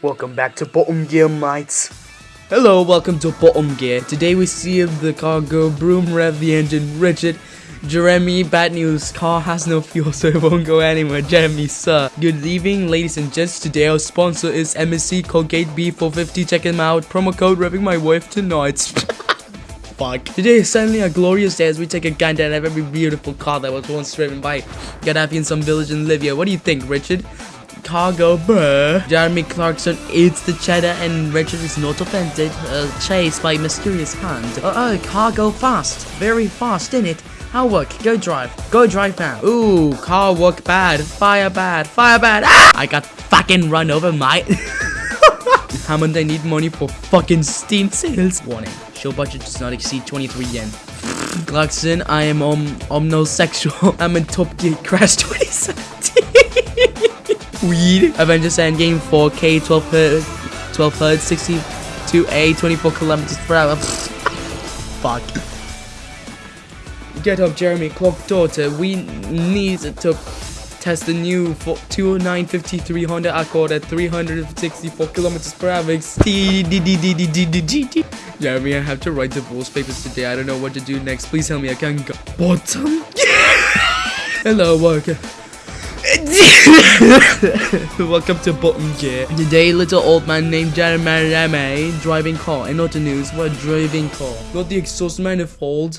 Welcome back to Bottom Gear, mates. Hello, welcome to Bottom Gear. Today we see the car go broom rev the engine. Richard, Jeremy, bad news. Car has no fuel, so it won't go anywhere. Jeremy, sir. Good evening, ladies and gents. Today our sponsor is MSC Colgate B450. Check him out. Promo code revving my wife tonight. Fuck. Today is suddenly a glorious day as we take a gander at every beautiful car that was once driven by Gaddafi in some village in Libya. What do you think, Richard? Cargo, bruh. Jeremy Clarkson eats the cheddar and Richard is not offended. Uh, chased by mysterious hand. Uh oh, cargo fast. Very fast, in it. How work? Go drive. Go drive now. Ooh, car work bad. Fire bad. Fire bad. Ah! I got fucking run over, mate. Hammond, I need money for fucking Steam sales. Warning. Show budget does not exceed 23 yen. Clarkson, I am um, omnosexual. I'm in Top Gear Crash 2017. Weed. Avengers Endgame 4K 12 hertz, 12 hertz, 62A, 24 kilometers per hour. Fuck. Get up, Jeremy. Clock daughter. We need to test the new 2953 Honda Accord at 364 kilometers per hour. Jeremy, I have to write divorce papers today. I don't know what to do next. Please tell me I can go. Bottom? Hello, worker. Welcome to Bottom Gear. Today, little old man named Jeremy driving car. And not the news, what driving car? Got the exhaust manifold.